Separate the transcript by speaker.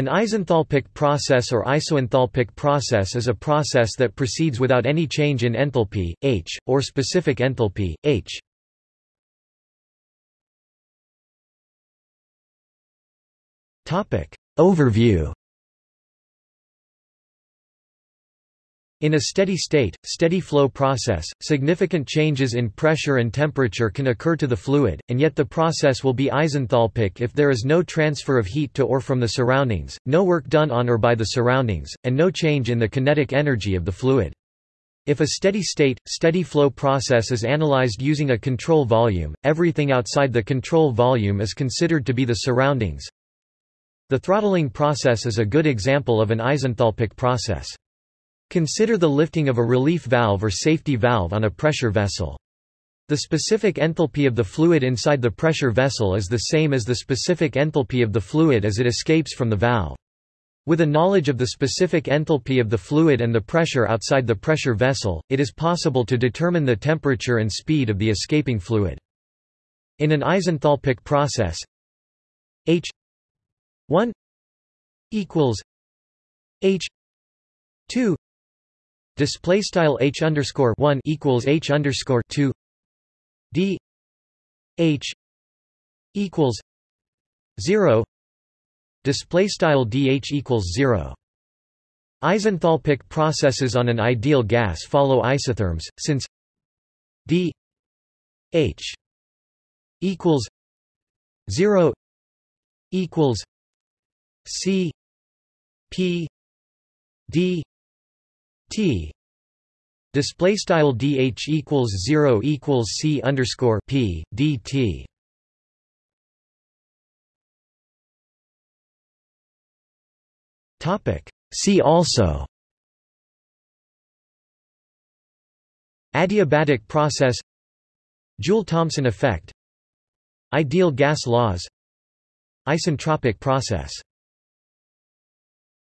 Speaker 1: An isenthalpic process or isoenthalpic process is a process that proceeds without any change in enthalpy, H, or specific enthalpy, H. Overview In a steady state, steady flow process, significant changes in pressure and temperature can occur to the fluid, and yet the process will be isenthalpic if there is no transfer of heat to or from the surroundings, no work done on or by the surroundings, and no change in the kinetic energy of the fluid. If a steady state, steady flow process is analyzed using a control volume, everything outside the control volume is considered to be the surroundings. The throttling process is a good example of an isenthalpic process. Consider the lifting of a relief valve or safety valve on a pressure vessel. The specific enthalpy of the fluid inside the pressure vessel is the same as the specific enthalpy of the fluid as it escapes from the valve. With a knowledge of the specific enthalpy of the fluid and the pressure outside the pressure vessel, it is possible to determine the temperature and speed of the escaping fluid. In an isenthalpic process, H 1 equals H 2 Display style h underscore one equals h underscore two d h equals zero. Display style dh equals zero. Isenthalpic processes on an ideal gas follow isotherms, since d h equals zero equals c p d T. Display style dh equals 0 equals c underscore p dt topic. See also. Adiabatic process. Joule-thomson effect. Ideal gas laws. Isentropic process